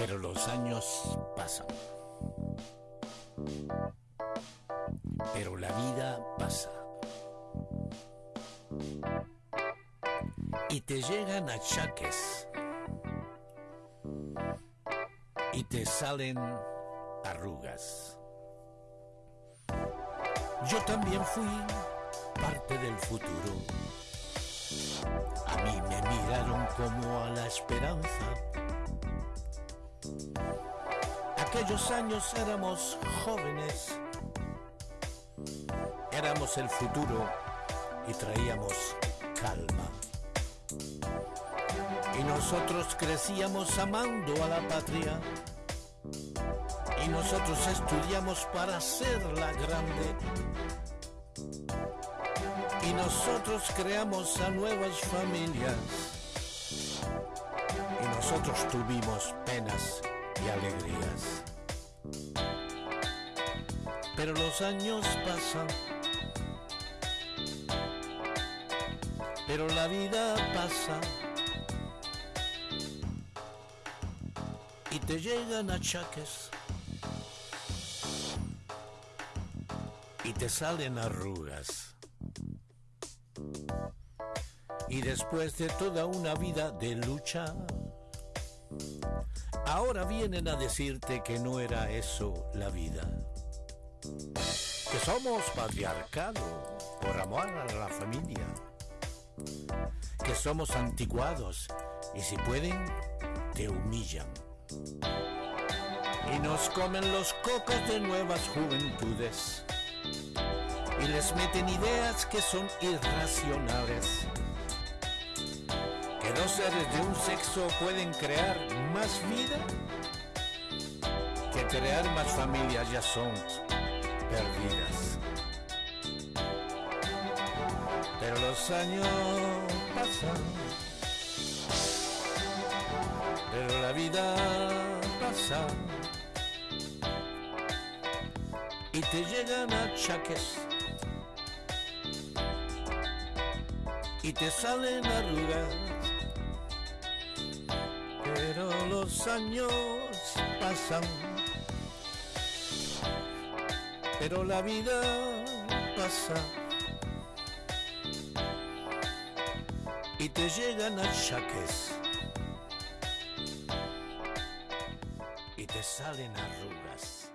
Pero los años pasan. Pero la vida pasa. Y te llegan achaques. Y te salen arrugas. Yo también fui parte del futuro. A mí me miraron como a la esperanza. Aquellos años éramos jóvenes, éramos el futuro y traíamos calma. Y nosotros crecíamos amando a la patria. Y nosotros estudiamos para hacerla grande. Y nosotros creamos a nuevas familias. Y nosotros tuvimos penas y alegrías. Pero los años pasan. Pero la vida pasa. Y te llegan achaques. Y te salen arrugas. Y después de toda una vida de lucha, ahora vienen a decirte que no era eso la vida. Que somos patriarcado por amor a la familia. Que somos anticuados y si pueden, te humillan. Y nos comen los cocos de nuevas juventudes. Y les meten ideas que son irracionales. Que dos seres de un sexo pueden crear más vida que crear más familias ya son perdidas. Pero los años pasan, pero la vida pasa y te llegan achaques y te salen arrugas. Los años pasan pero la vida pasa y te llegan achaques y te salen arrugas.